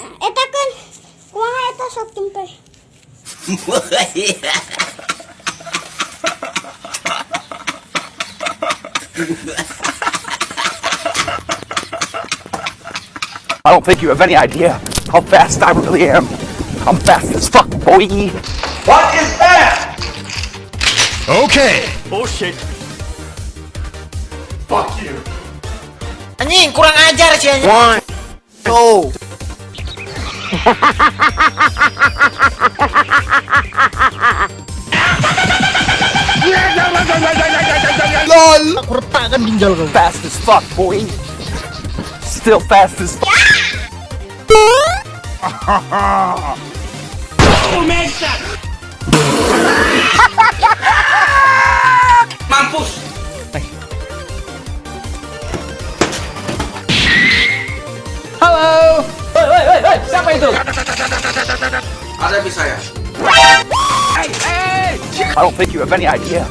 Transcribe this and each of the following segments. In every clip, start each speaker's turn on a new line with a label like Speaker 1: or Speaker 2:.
Speaker 1: Eta kan kumaha eta sok jempe?
Speaker 2: I don't think you have any idea how fast I really am. I'm fast as fuck, boy.
Speaker 3: What is that?
Speaker 4: Okay.
Speaker 3: Oh shit. Fuck you.
Speaker 5: Anjing, kurang ajar sih anjing.
Speaker 2: One, two.
Speaker 4: LOL.
Speaker 5: Aku retakkan ginjal kau.
Speaker 2: Fast as fuck, boy. Still fast as fuck.
Speaker 3: Mampus.
Speaker 2: Halo. Itu?
Speaker 3: Ada bisa ya?
Speaker 2: I don't think you have any idea.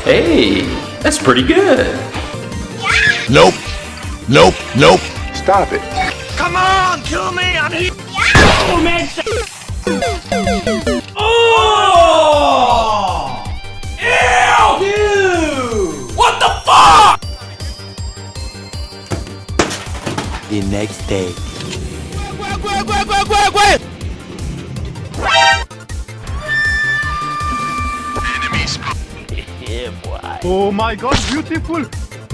Speaker 6: Hey, that's pretty good.
Speaker 4: Nope. Nope. Nope.
Speaker 2: Stop it.
Speaker 3: Come on, kill me. I'm here. Oh! Ew! Dude! What the fuck?
Speaker 5: The next day.
Speaker 4: Oh my god, beautiful.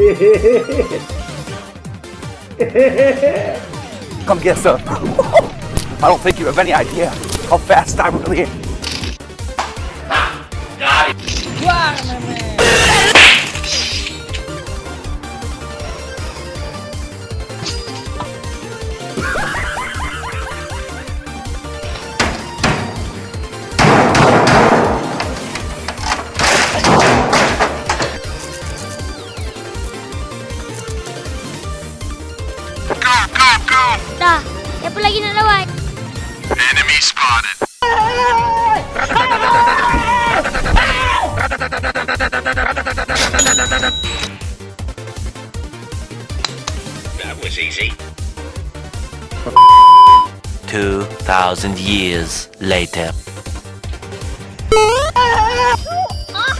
Speaker 2: Come get some. I don't think you have any idea how fast I really am.
Speaker 1: Dah,
Speaker 3: easy.
Speaker 5: 2000 years later.
Speaker 1: Who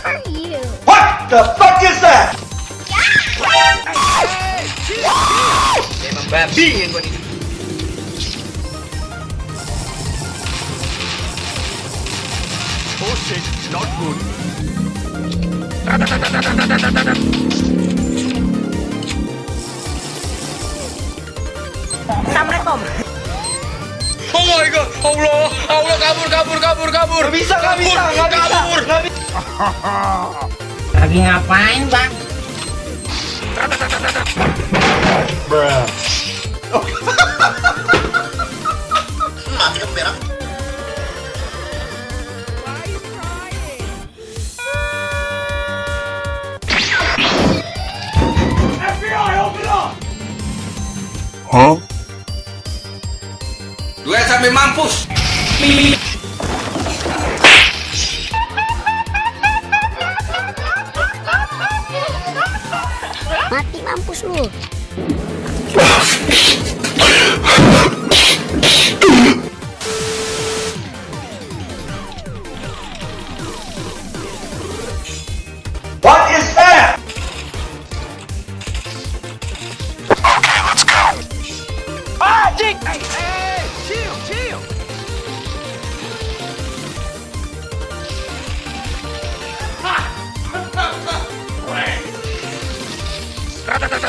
Speaker 1: Are you?
Speaker 3: What the fuck is that? Emang babi yang gua nih.
Speaker 4: Oh shit, not good.
Speaker 3: Oh my god, Allah, Allah kabur, kabur, kabur, kabur. Gak bisa, gak bisa, gak bisa. Kabur. Gak bisa.
Speaker 5: Lagi ngapain, Bang?
Speaker 3: Mati kan merah. Sampai mampus.
Speaker 1: Mati mampus lu.
Speaker 3: What is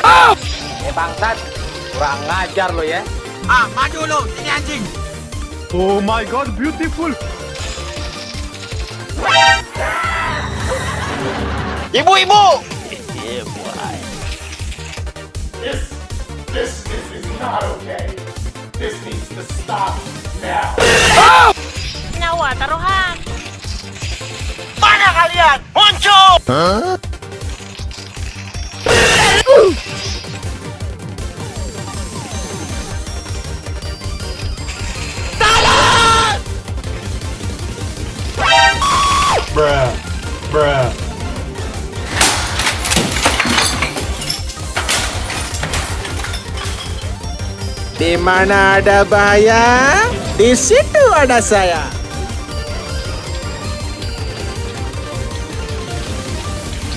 Speaker 5: Eh bangsat, kurang ngajar lo ya. Ah, maju lo, sini anjing.
Speaker 4: Oh my god, beautiful.
Speaker 5: Ibu-ibu.
Speaker 7: This, this, this is not okay. This needs to stop now.
Speaker 1: Nyawa taruhan.
Speaker 5: Mana kalian? Muncul.
Speaker 4: Huh? Bruh.
Speaker 5: Di mana ada bahaya, di situ ada saya.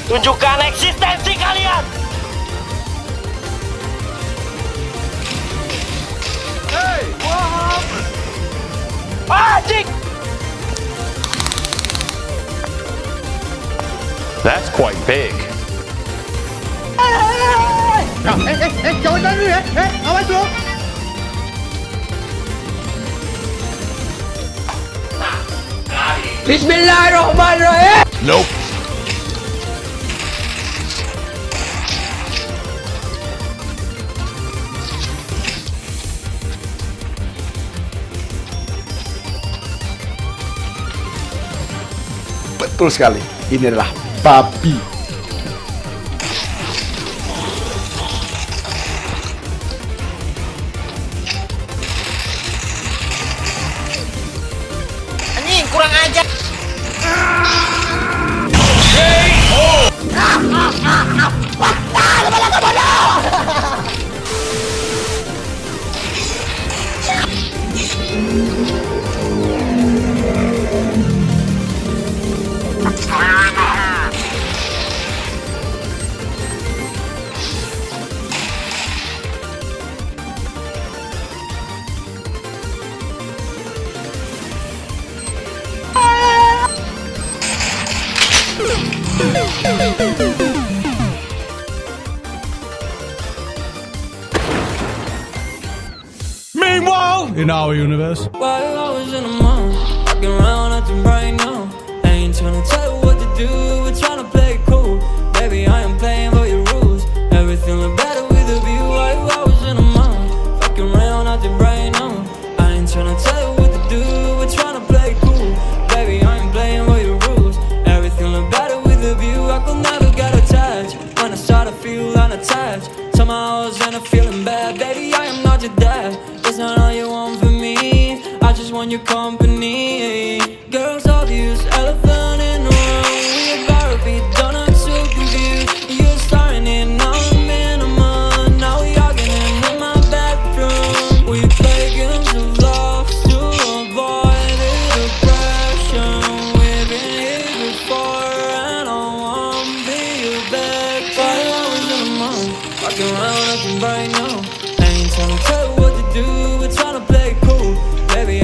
Speaker 5: Tunjukkan eksistensi kalian. Hey, what happened?
Speaker 6: Quite big.
Speaker 5: Bismillahirrahmanirrahim.
Speaker 4: Nope.
Speaker 2: Betul sekali. Ini adalah babi
Speaker 5: anjing kurang
Speaker 4: aja Ah, ah, ah,
Speaker 8: ah, ah, ah, in our universe. I was in the mall, walking around right now. Ain't tryna tell you what to do, Your company. Girls obvious, elephant in the room. We to be done, I'm so confused. You're starting it, now I'm in a mud. Now we arguing in my bedroom. We play games of love to avoid the depression. We've been here before, and I won't be your bed. I was in the mall, walking around acting right now. I ain't tryna tell you what to do, we're tryna play it cool. Baby,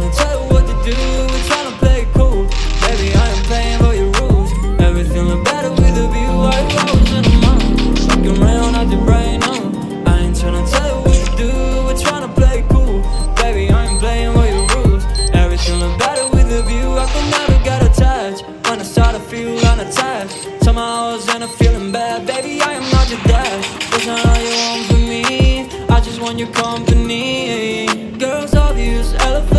Speaker 8: Tryna tell you what to do, we're tryna play it cool. Baby, I am playing by your rules. Everything look better with a view. I was in the mall, walking around acting right now. I ain't tryna tell you what to do, we're tryna play it cool. Baby, I am playing by your rules. Everything look better with a view. I could never get attached when I start to feel unattached. Somehow I was in a feeling bad. Baby, I am not your dad. That's not all you want from me. I just want your company. Girls obvious, elephant